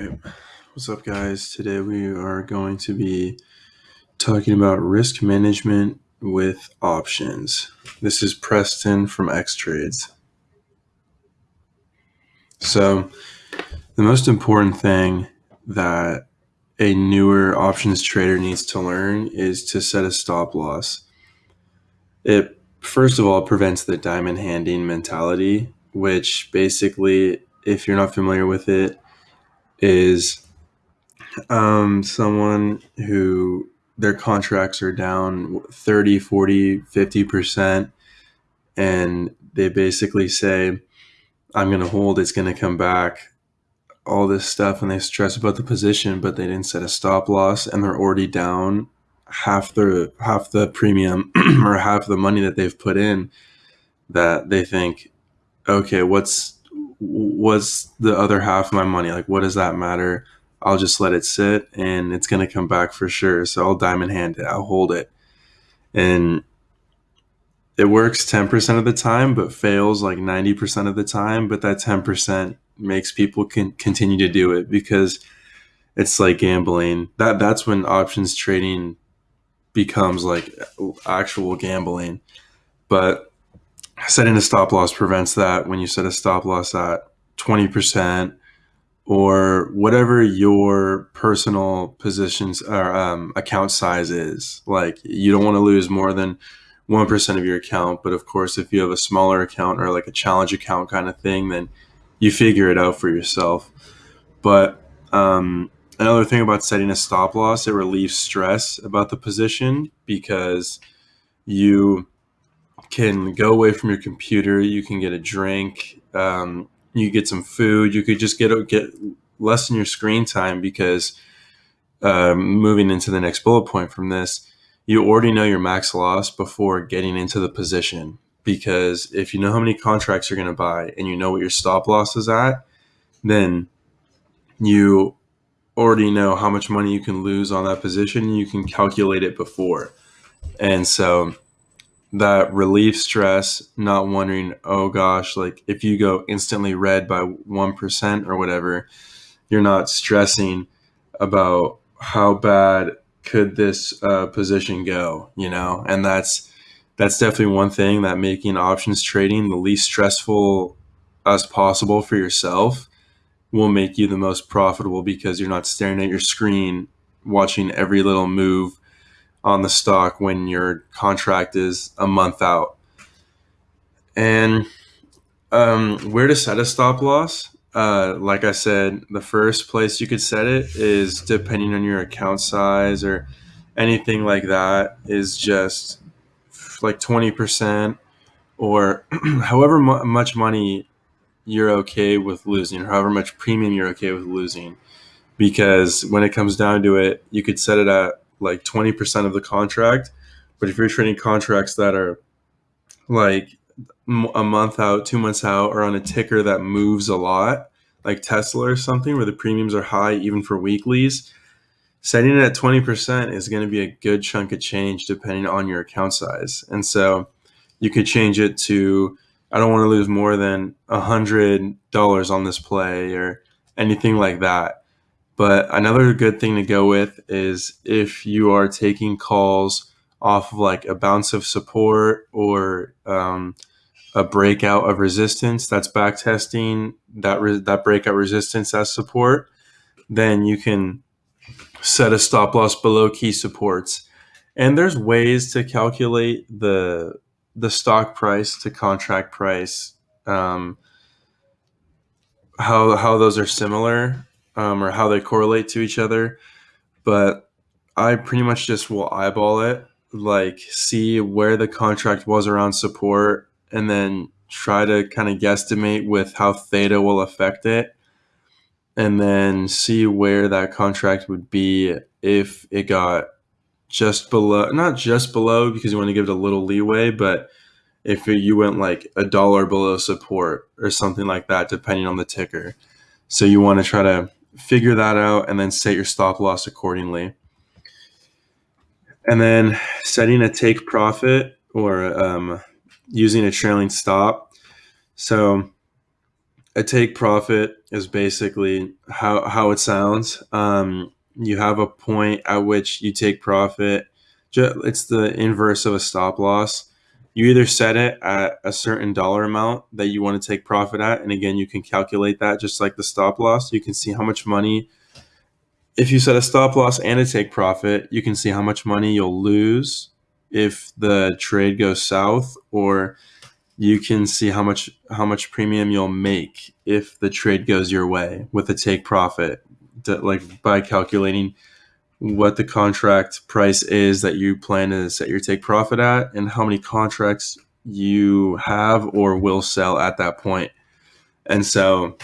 right. What's up, guys? Today we are going to be talking about risk management with options. This is Preston from X Trades. So, the most important thing that a newer options trader needs to learn is to set a stop loss. It first of all prevents the diamond handing mentality, which basically, if you're not familiar with it, is um, someone who their contracts are down 30, 40, 50%, and they basically say, I'm going to hold, it's going to come back, all this stuff, and they stress about the position, but they didn't set a stop loss, and they're already down half the half the premium or half the money that they've put in that they think okay what's what's the other half of my money? Like, what does that matter? I'll just let it sit and it's going to come back for sure. So I'll diamond hand it, I'll hold it. And it works 10% of the time, but fails like 90% of the time. But that 10% makes people can continue to do it because it's like gambling. That That's when options trading becomes like actual gambling. But setting a stop loss prevents that when you set a stop loss at 20% or whatever your personal positions or um, account size is. Like you don't want to lose more than 1% of your account. But of course, if you have a smaller account or like a challenge account kind of thing, then you figure it out for yourself. But um, another thing about setting a stop loss, it relieves stress about the position because you can go away from your computer. You can get a drink. Um, you get some food. You could just get get less in your screen time because um, moving into the next bullet point from this, you already know your max loss before getting into the position. Because if you know how many contracts you're going to buy and you know what your stop loss is at, then you already know how much money you can lose on that position. You can calculate it before. And so that relief stress, not wondering, oh gosh, like if you go instantly red by 1% or whatever, you're not stressing about how bad could this uh, position go, you know? And that's, that's definitely one thing that making options trading the least stressful as possible for yourself will make you the most profitable because you're not staring at your screen watching every little move on the stock when your contract is a month out. And um, where to set a stop loss? Uh, like I said, the first place you could set it is depending on your account size or anything like that, is just like 20% or however mu- much money you're okay with losing, however much premium you're okay with losing. Because when it comes down to it, you could set it at like 20% of the contract. But if you're trading contracts that are like a month out, two months out, or on a ticker that moves a lot, like Tesla or something, where the premiums are high even for weeklies, setting it at 20% is going to be a good chunk of change depending on your account size. And so you could change it to, I don't want to lose more than a $100 on this play or anything like that. But another good thing to go with is if you are taking calls off of like a bounce of support or um, a breakout of resistance that's back testing that re- that breakout resistance as support, then you can set a stop loss below key supports. And there's ways to calculate the the stock price to contract price. Um, how how those are similar um, or how they correlate to each other. But I pretty much just will eyeball it, like see where the contract was around support, and then try to kind of guesstimate with how theta will affect it, and then see where that contract would be if it got just below, not just below because you want to give it a little leeway, but if you went like a dollar below support or something like that, depending on the ticker. So you want to try to figure that out and then set your stop loss accordingly. And then setting a take profit or um, using a trailing stop. So a take profit is basically how how it sounds. Um, you have a point at which you take profit. It's the inverse of a stop loss. You either set it at a certain dollar amount that you want to take profit at, and again, you can calculate that just like the stop loss. You can see how much money. If you set a stop loss and a take profit, you can see how much money you'll lose if the trade goes south, or you can see how much how much premium you'll make if the trade goes your way with a take profit like by calculating what the contract price is that you plan to set your take profit at and how many contracts you have or will sell at that point. and so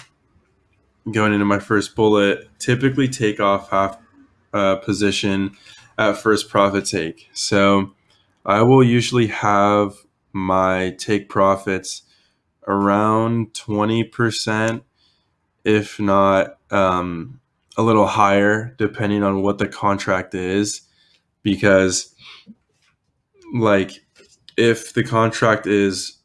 going into my first bullet typically take off half uh, position at first profit take so i will usually have my take profits around 20%, if not um, a little higher, depending on what the contract is. Because, like, if the contract is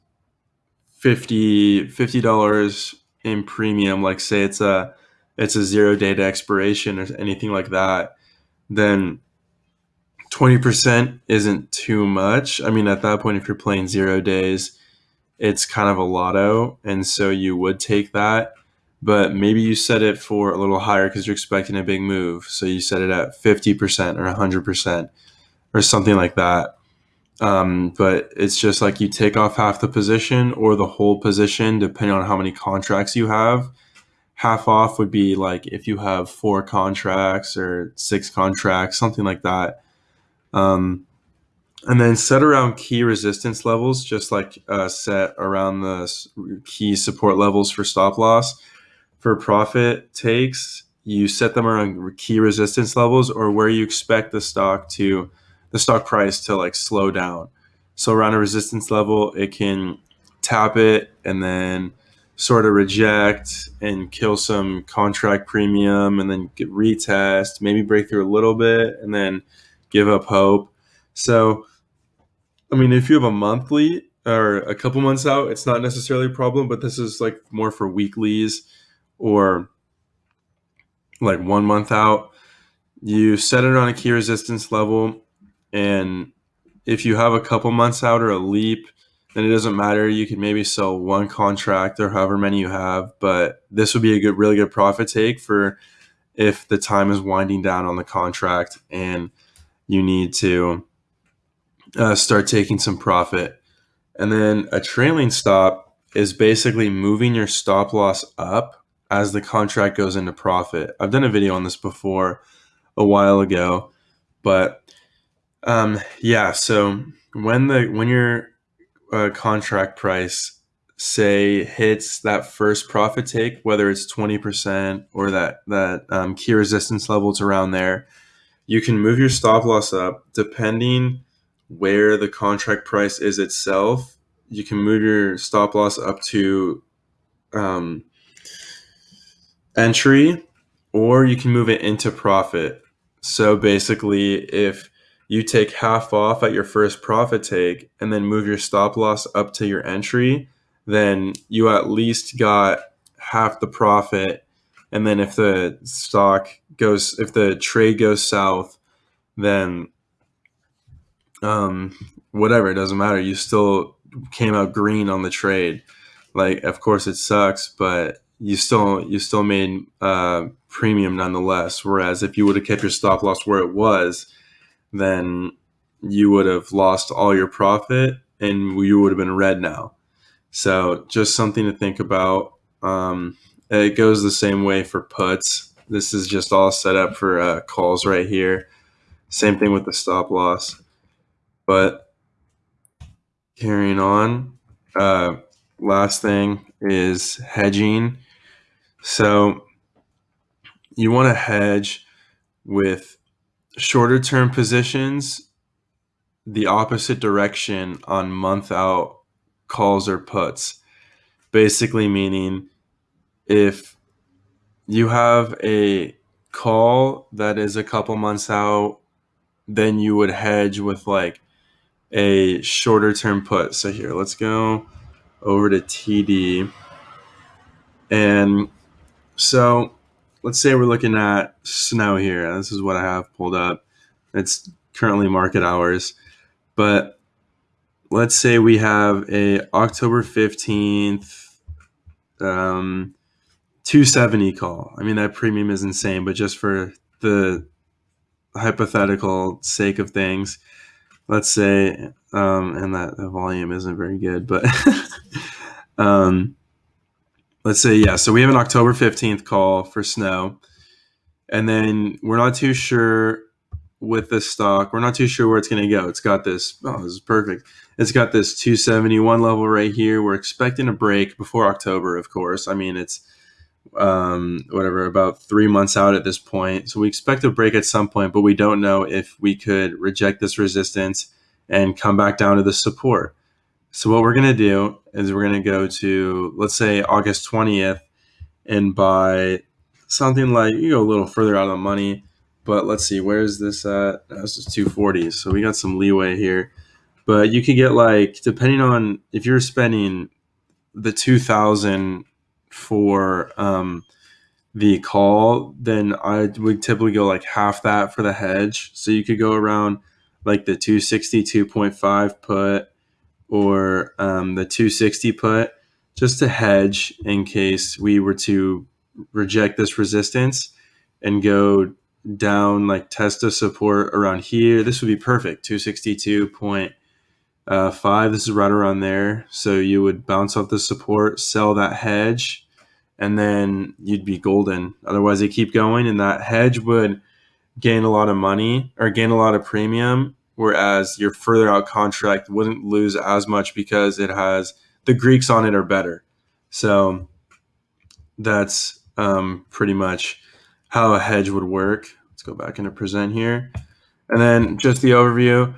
50 dollars in premium, like say it's a it's a zero data expiration or anything like that, then 20% isn't too much. I mean, at that point, if you're playing zero days, it's kind of a lotto. And so you would take that. But maybe you set it for a little higher because you're expecting a big move. So you set it at 50% or 100% or something like that. Um, but it's just like you take off half the position or the whole position, depending on how many contracts you have. Half off would be like if you have four contracts or six contracts, something like that um, and then set around key resistance levels, just like uh, set around the key support levels for stop loss. For profit takes, you set them around key resistance levels or where you expect the stock to, the stock price to like slow down. So around a resistance level, it can tap it and then sort of reject and kill some contract premium and then get retest, maybe break through a little bit and then give up hope. So, I mean, if you have a monthly or a couple months out, it's not necessarily a problem, but this is like more for weeklies or like one month out. You set it on a key resistance level, and if you have a couple months out or a leap, then it doesn't matter. You can maybe sell one contract or however many you have, but this would be a good, really good profit take for if the time is winding down on the contract and you need to uh, start taking some profit. And then a trailing stop is basically moving your stop loss up as the contract goes into profit. I've done a video on this before a while ago, but um, yeah. So when the when your uh, contract price say hits that first profit take, whether it's twenty percent or that that um, key resistance level is around there, you can move your stop loss up depending where the contract price is itself. You can move your stop loss up to um, entry, or you can move it into profit. So basically, if you take half off at your first profit take and then move your stop loss up to your entry, then you at least got half the profit and then if the stock goes, if the trade goes south, then um, whatever, it doesn't matter. You still came out green on the trade. Like, of course, it sucks, but you still you still made uh, premium nonetheless. Whereas if you would have kept your stop loss where it was, then you would have lost all your profit and you would have been red now. So just something to think about. Um, it goes the same way for puts. This is just all set up for uh, calls right here. Same thing with the stop loss. But carrying on, uh, last thing is hedging. So you want to hedge with shorter term positions the opposite direction on month out calls or puts. Basically, meaning if you have a call that is a couple months out, then you would hedge with like a shorter term put. So here, let's go over to TD. And so let's say we're looking at snow here. This is what I have pulled up. It's currently market hours, but let's say we have a October 15th um, 270 call. I mean, that premium is insane, but just for the hypothetical sake of things, let's say, um, and that the volume isn't very good, but um, let's say, yeah, so we have an October 15th call for snow, and then we're not too sure with this stock, we're not too sure where it's going to go. It's got this, oh, this is perfect. It's got this 271 level right here. We're expecting a break before October, of course. I mean, it's um, whatever, about three months out at this point. So we expect a break at some point, but we don't know if we could reject this resistance and come back down to the support. So what we're going to do is we're going to go to, let's say, August 20th and buy something like, you go a little further out of the money, but let's see, where is this at? This is 240. So we got some leeway here. But you could get like, depending on if you're spending the 2000 for um, the call, then I would typically go like half that for the hedge. So you could go around like the 262.5 put or um, the 260 put just to hedge in case we were to reject this resistance and go down like test of support around here. This would be perfect 262.5. This is right around there. So you would bounce off the support, sell that hedge, and then you'd be golden. Otherwise, they keep going, and that hedge would gain a lot of money or gain a lot of premium whereas your further out contract wouldn't lose as much because it has the Greeks on it are better. So that's um, pretty much how a hedge would work. Let's go back into present here. And then just the overview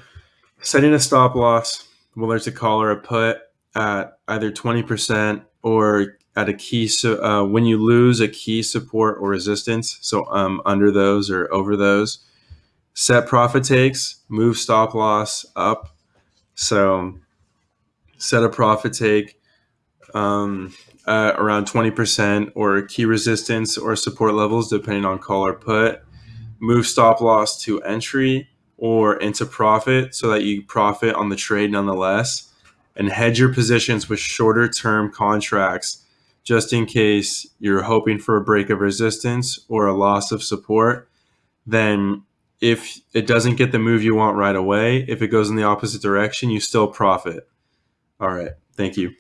setting a stop loss, whether it's a call or a put at either 20% or at a key. So uh, when you lose a key support or resistance, so um, under those or over those, set profit takes, move stop loss up. So set a profit take um, around 20% or key resistance or support levels, depending on call or put. Move stop loss to entry or into profit so that you profit on the trade nonetheless. And hedge your positions with shorter term contracts just in case you're hoping for a break of resistance or a loss of support. Then if it doesn't get the move you want right away, if it goes in the opposite direction, you still profit. All right. Thank you.